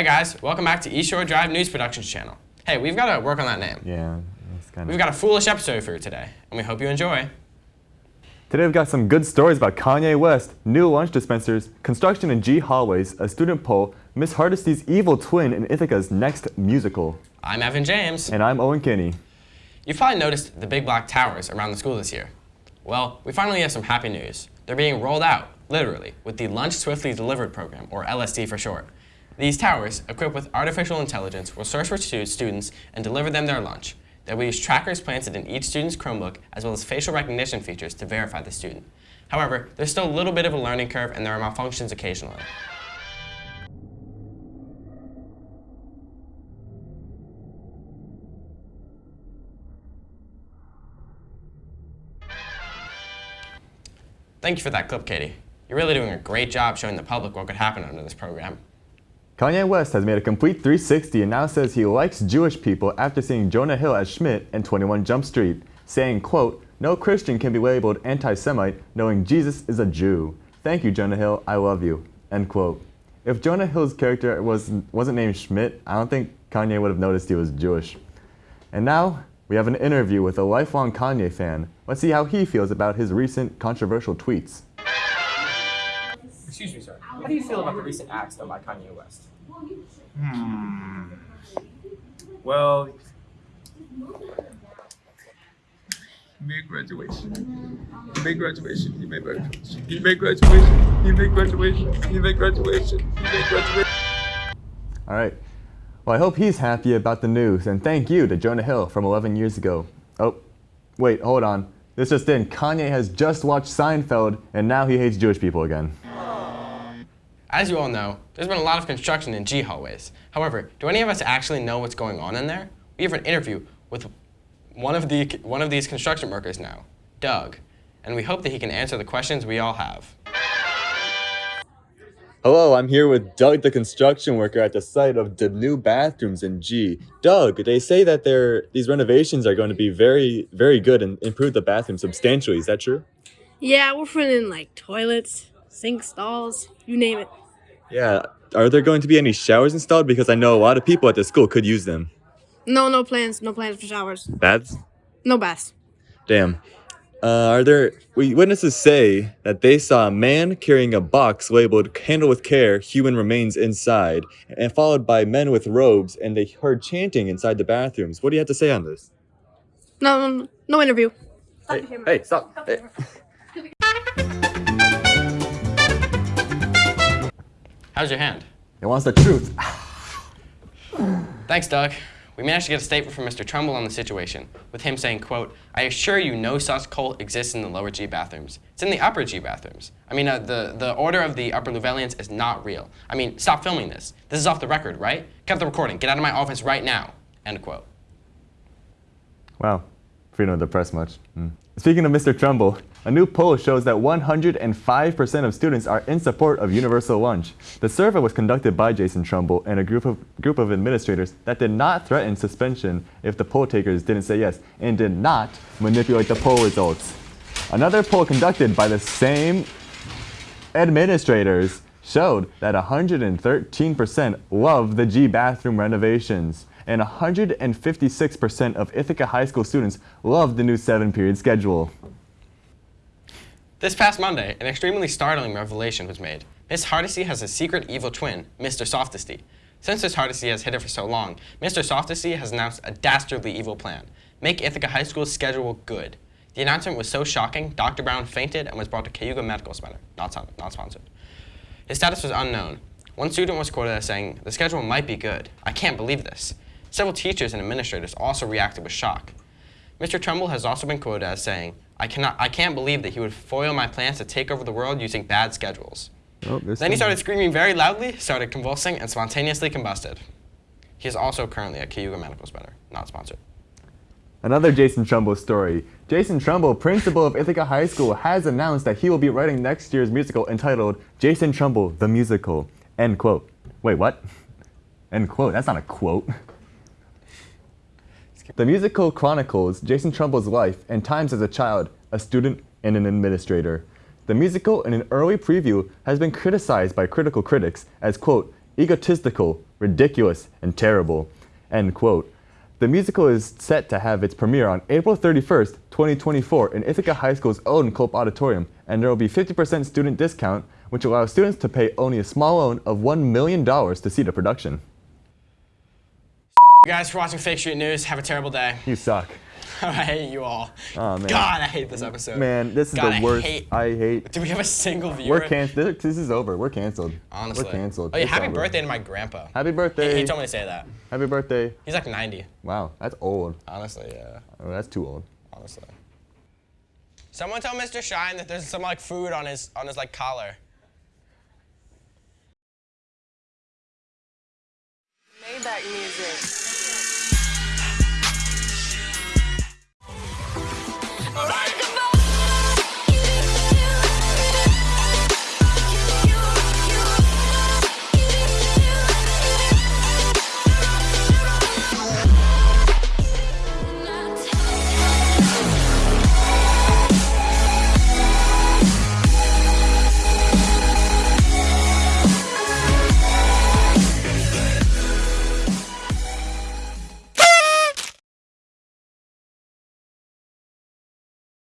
Hey guys, welcome back to East Shore Drive News Productions channel. Hey, we've got to work on that name. Yeah, it's kind of... We've got a foolish episode for you today, and we hope you enjoy. Today we've got some good stories about Kanye West, new lunch dispensers, construction in G hallways, a student poll, Miss Hardesty's evil twin, and Ithaca's next musical. I'm Evan James. And I'm Owen Kinney. You've probably noticed the big black towers around the school this year. Well, we finally have some happy news. They're being rolled out, literally, with the Lunch Swiftly Delivered program, or LSD for short. These towers, equipped with artificial intelligence, will search for students and deliver them their lunch. They will use trackers planted in each student's Chromebook, as well as facial recognition features to verify the student. However, there's still a little bit of a learning curve and there are malfunctions occasionally. Thank you for that clip, Katie. You're really doing a great job showing the public what could happen under this program. Kanye West has made a complete 360 and now says he likes Jewish people after seeing Jonah Hill as Schmidt in 21 Jump Street, saying, quote, no Christian can be labeled anti-Semite knowing Jesus is a Jew. Thank you, Jonah Hill, I love you, end quote. If Jonah Hill's character was, wasn't named Schmidt, I don't think Kanye would have noticed he was Jewish. And now, we have an interview with a lifelong Kanye fan. Let's see how he feels about his recent controversial tweets. Excuse me, sir. How do you feel about the recent acts done by Kanye West? Hmm. Well, he made graduation. He made graduation. He made graduation. He made graduation. He made graduation. He made graduation. He made graduation. All right. Well, I hope he's happy about the news, and thank you to Jonah Hill from 11 years ago. Oh, wait, hold on. This just in, Kanye has just watched Seinfeld, and now he hates Jewish people again. As you all know, there's been a lot of construction in G hallways. However, do any of us actually know what's going on in there? We have an interview with one of, the, one of these construction workers now, Doug, and we hope that he can answer the questions we all have. Hello, I'm here with Doug, the construction worker at the site of the new bathrooms in G. Doug, they say that these renovations are going to be very, very good and improve the bathroom substantially. Is that true? Yeah, we're putting in like toilets, sink stalls, you name it. Yeah. Are there going to be any showers installed? Because I know a lot of people at the school could use them. No, no plans. No plans for showers. Baths? No baths. Damn. Uh, are there witnesses say that they saw a man carrying a box labeled "Handle with care, human remains inside," and followed by men with robes, and they heard chanting inside the bathrooms. What do you have to say on this? No, no, no interview. Hey, hey, stop! Hey. How's your hand? It wants the truth. Thanks, Doug. We managed to get a statement from Mr. Trumbull on the situation, with him saying, quote, I assure you no such cult exists in the lower G bathrooms. It's in the upper G bathrooms. I mean, uh, the, the order of the upper Llewellyans is not real. I mean, stop filming this. This is off the record, right? Cut the recording. Get out of my office right now. End quote. Wow. Freedom of the press much. Mm. Speaking of Mr. Trumbull, a new poll shows that 105% of students are in support of universal lunch. The survey was conducted by Jason Trumbull and a group of, group of administrators that did not threaten suspension if the poll takers didn't say yes and did not manipulate the poll results. Another poll conducted by the same administrators showed that 113% love the G bathroom renovations and 156% of Ithaca High School students love the new seven-period schedule. This past Monday, an extremely startling revelation was made. Miss Hardesty has a secret evil twin, Mr. Softesty. Since Miss Hardesty has hid it for so long, Mr. Softesty has announced a dastardly evil plan. Make Ithaca High School's schedule good. The announcement was so shocking, Dr. Brown fainted and was brought to Cayuga Medical Center, not, not sponsored. His status was unknown. One student was quoted as saying, the schedule might be good. I can't believe this. Several teachers and administrators also reacted with shock. Mr. Trumbull has also been quoted as saying, I, cannot, I can't believe that he would foil my plans to take over the world using bad schedules. Oh, then he started screaming very loudly, started convulsing, and spontaneously combusted. He is also currently at Cayuga Medical Center, not sponsored. Another Jason Trumbull story. Jason Trumbull, principal of Ithaca High School, has announced that he will be writing next year's musical entitled Jason Trumbull, the Musical. End quote. Wait, what? End quote. That's not a quote. The musical chronicles Jason Trumbull's life and times as a child, a student, and an administrator. The musical, in an early preview, has been criticized by critical critics as, quote, egotistical, ridiculous, and terrible. End quote. The musical is set to have its premiere on April 31st, 2024 in Ithaca High School's own Culp Auditorium, and there will be 50% student discount, which allows students to pay only a small loan of $1 million to see the production. You guys for watching Fake Street News. Have a terrible day. You suck. I hate you all. Oh, man. God, I hate this episode. Man, this is God, the I worst. hate- I hate. Do we have a single viewer? We're canceled. This is over. We're canceled. Honestly. We're canceled. Oh yeah, It's happy over. birthday to my grandpa. Happy He, birthday. he told me to say that. Happy birthday. He's like 90. Wow, that's old. Honestly, yeah. Oh, that's too old. Honestly. Someone tell Mr. Shine that there's some like food on his on his like collar. Maybach music.